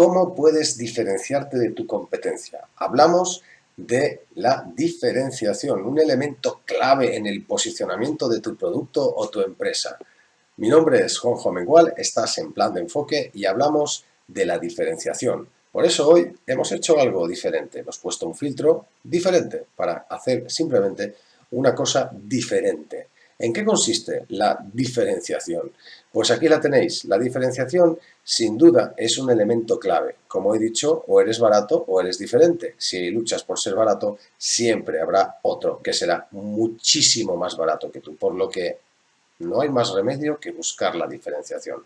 ¿Cómo puedes diferenciarte de tu competencia? Hablamos de la diferenciación, un elemento clave en el posicionamiento de tu producto o tu empresa. Mi nombre es Juanjo Mengual, estás en Plan de Enfoque y hablamos de la diferenciación. Por eso hoy hemos hecho algo diferente, hemos puesto un filtro diferente para hacer simplemente una cosa diferente. ¿En qué consiste la diferenciación? Pues aquí la tenéis. La diferenciación, sin duda, es un elemento clave. Como he dicho, o eres barato o eres diferente. Si luchas por ser barato, siempre habrá otro que será muchísimo más barato que tú, por lo que no hay más remedio que buscar la diferenciación.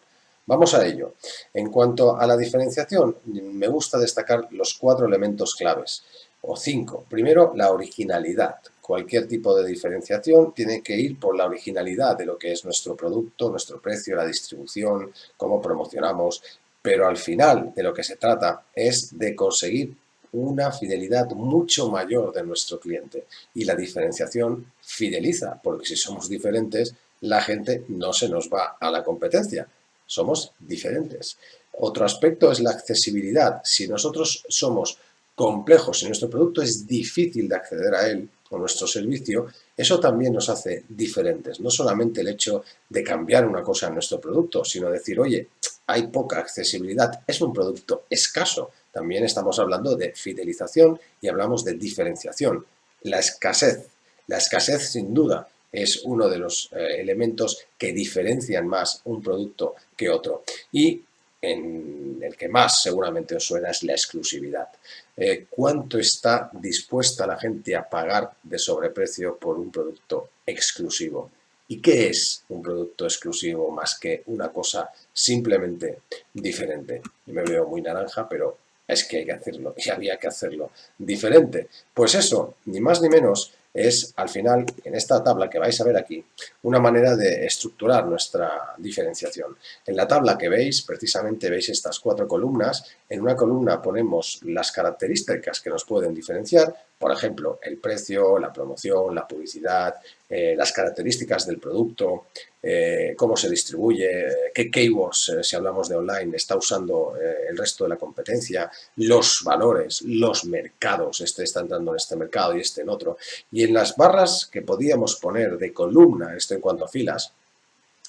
Vamos a ello. En cuanto a la diferenciación, me gusta destacar los cuatro elementos claves, o cinco. Primero, la originalidad. Cualquier tipo de diferenciación tiene que ir por la originalidad de lo que es nuestro producto, nuestro precio, la distribución, cómo promocionamos, pero al final de lo que se trata es de conseguir una fidelidad mucho mayor de nuestro cliente. Y la diferenciación fideliza, porque si somos diferentes, la gente no se nos va a la competencia. Somos diferentes. Otro aspecto es la accesibilidad. Si nosotros somos complejos y nuestro producto es difícil de acceder a él, o nuestro servicio, eso también nos hace diferentes. No solamente el hecho de cambiar una cosa en nuestro producto, sino decir, oye, hay poca accesibilidad, es un producto escaso. También estamos hablando de fidelización y hablamos de diferenciación. La escasez. La escasez, sin duda, es uno de los eh, elementos que diferencian más un producto que otro. Y en el que más seguramente os suena es la exclusividad. Eh, ¿Cuánto está dispuesta la gente a pagar de sobreprecio por un producto exclusivo? ¿Y qué es un producto exclusivo más que una cosa simplemente diferente? Me veo muy naranja, pero es que hay que hacerlo y había que hacerlo diferente. Pues eso, ni más ni menos, es al final, en esta tabla que vais a ver aquí, una manera de estructurar nuestra diferenciación. En la tabla que veis, precisamente veis estas cuatro columnas. En una columna ponemos las características que nos pueden diferenciar, por ejemplo, el precio, la promoción, la publicidad, eh, las características del producto, eh, cómo se distribuye, qué keywords, eh, si hablamos de online, está usando el resto de la competencia, los valores, los mercados, este está entrando en este mercado y este en otro. Y en las barras que podíamos poner de columna, esto en cuanto a filas,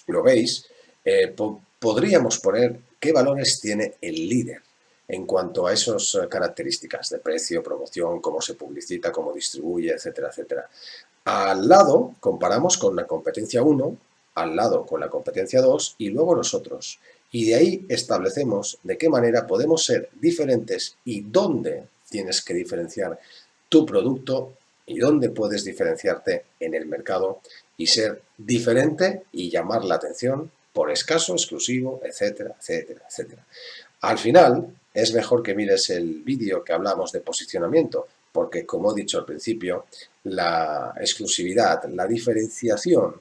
lo veis, podríamos poner qué valores tiene el líder en cuanto a esas eh, características de precio, promoción, cómo se publicita, cómo distribuye, etcétera, etcétera. Al lado comparamos con la competencia 1, al lado con la competencia 2 y luego nosotros. Y de ahí establecemos de qué manera podemos ser diferentes y dónde tienes que diferenciar tu producto y dónde puedes diferenciarte en el mercado y ser diferente y llamar la atención por escaso, exclusivo, etcétera, etcétera, etcétera. Al final, es mejor que mires el vídeo que hablamos de posicionamiento, porque como he dicho al principio, la exclusividad, la diferenciación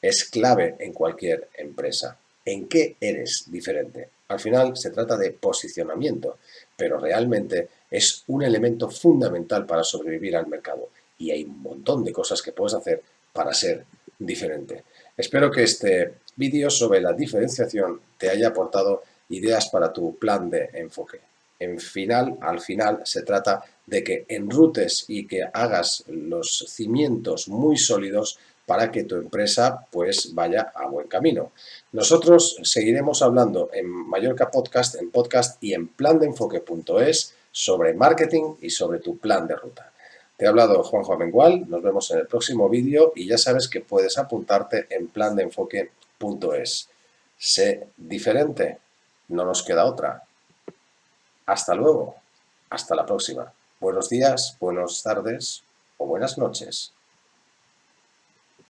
es clave en cualquier empresa. ¿En qué eres diferente? Al final se trata de posicionamiento, pero realmente es un elemento fundamental para sobrevivir al mercado y hay un montón de cosas que puedes hacer para ser diferente. Espero que este vídeo sobre la diferenciación te haya aportado ideas para tu plan de enfoque. En final, al final se trata de que enrutes y que hagas los cimientos muy sólidos para que tu empresa pues vaya a buen camino. Nosotros seguiremos hablando en Mallorca Podcast, en podcast y en plandeenfoque.es sobre marketing y sobre tu plan de ruta. Te ha hablado Juanjo Amengual, nos vemos en el próximo vídeo y ya sabes que puedes apuntarte en plandeenfoque.es. Sé diferente. No nos queda otra. Hasta luego. Hasta la próxima. Buenos días, buenas tardes o buenas noches.